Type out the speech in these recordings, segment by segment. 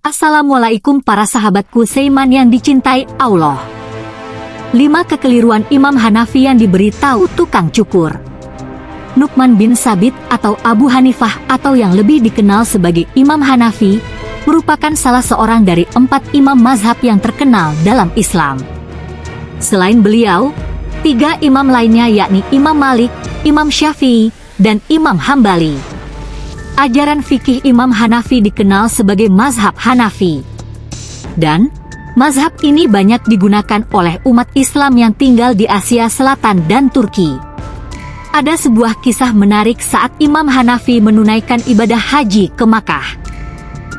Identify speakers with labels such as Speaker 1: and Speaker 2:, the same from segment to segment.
Speaker 1: Assalamualaikum para sahabatku Seiman yang dicintai Allah. Lima kekeliruan Imam Hanafi yang diberitahu tukang cukur. Nukman bin Sabit atau Abu Hanifah atau yang lebih dikenal sebagai Imam Hanafi, merupakan salah seorang dari empat imam mazhab yang terkenal dalam Islam. Selain beliau, tiga imam lainnya yakni Imam Malik, Imam Syafi'i, dan Imam Hambali ajaran fikih Imam Hanafi dikenal sebagai mazhab Hanafi. Dan, mazhab ini banyak digunakan oleh umat Islam yang tinggal di Asia Selatan dan Turki. Ada sebuah kisah menarik saat Imam Hanafi menunaikan ibadah haji ke Makkah.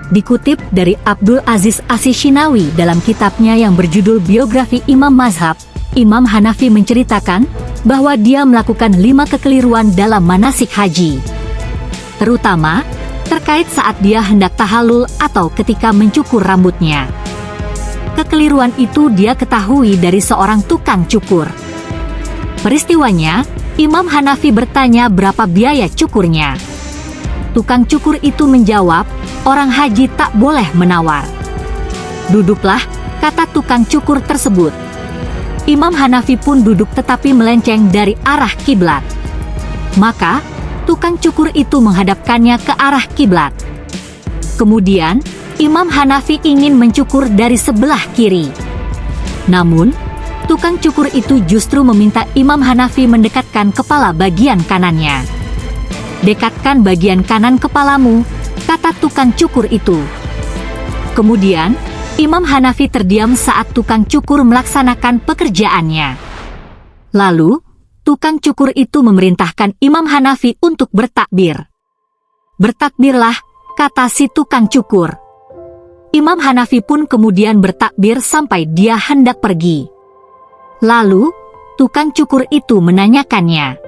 Speaker 1: Dikutip dari Abdul Aziz Asishinawi dalam kitabnya yang berjudul Biografi Imam Mazhab, Imam Hanafi menceritakan bahwa dia melakukan lima kekeliruan dalam manasik haji terutama terkait saat dia hendak tahalul atau ketika mencukur rambutnya. Kekeliruan itu dia ketahui dari seorang tukang cukur. Peristiwanya, Imam Hanafi bertanya berapa biaya cukurnya. Tukang cukur itu menjawab, orang haji tak boleh menawar. Duduklah, kata tukang cukur tersebut. Imam Hanafi pun duduk tetapi melenceng dari arah kiblat. Maka, tukang cukur itu menghadapkannya ke arah kiblat. Kemudian, Imam Hanafi ingin mencukur dari sebelah kiri. Namun, tukang cukur itu justru meminta Imam Hanafi mendekatkan kepala bagian kanannya. Dekatkan bagian kanan kepalamu, kata tukang cukur itu. Kemudian, Imam Hanafi terdiam saat tukang cukur melaksanakan pekerjaannya. Lalu, tukang cukur itu memerintahkan Imam Hanafi untuk bertakbir. Bertakbirlah, kata si tukang cukur. Imam Hanafi pun kemudian bertakbir sampai dia hendak pergi. Lalu, tukang cukur itu menanyakannya.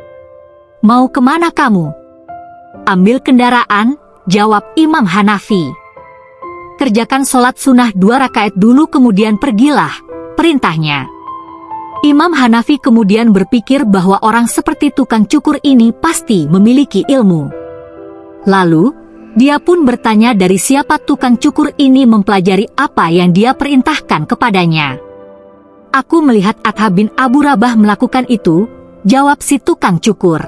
Speaker 1: Mau ke mana kamu? Ambil kendaraan, jawab Imam Hanafi. Kerjakan sholat sunnah dua rakaat dulu kemudian pergilah, perintahnya. Imam Hanafi kemudian berpikir bahwa orang seperti tukang cukur ini pasti memiliki ilmu. Lalu, dia pun bertanya dari siapa tukang cukur ini mempelajari apa yang dia perintahkan kepadanya. Aku melihat Atha bin Abu Rabah melakukan itu, jawab si tukang cukur.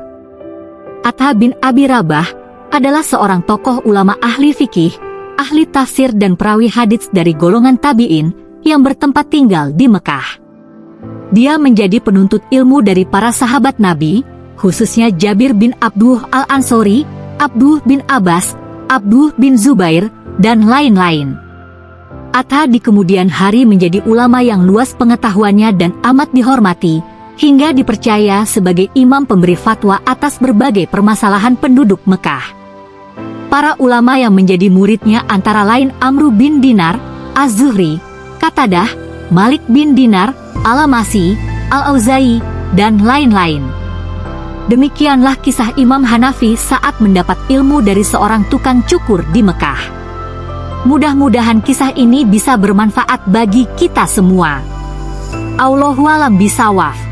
Speaker 1: Atha bin Abi Rabah adalah seorang tokoh ulama ahli fikih, ahli tafsir dan perawi hadits dari golongan tabi'in yang bertempat tinggal di Mekah. Dia menjadi penuntut ilmu dari para sahabat Nabi, khususnya Jabir bin Abduh al-Ansori, Abduh bin Abbas, Abduh bin Zubair, dan lain-lain. Atta di kemudian hari menjadi ulama yang luas pengetahuannya dan amat dihormati, hingga dipercaya sebagai imam pemberi fatwa atas berbagai permasalahan penduduk Mekah. Para ulama yang menjadi muridnya antara lain Amru bin Dinar, Az-Zuhri, Katadah, Malik bin Dinar, Alamasi, Al-Auzai, dan lain-lain. Demikianlah kisah Imam Hanafi saat mendapat ilmu dari seorang tukang cukur di Mekah. Mudah-mudahan kisah ini bisa bermanfaat bagi kita semua. Allahualam bisawaf.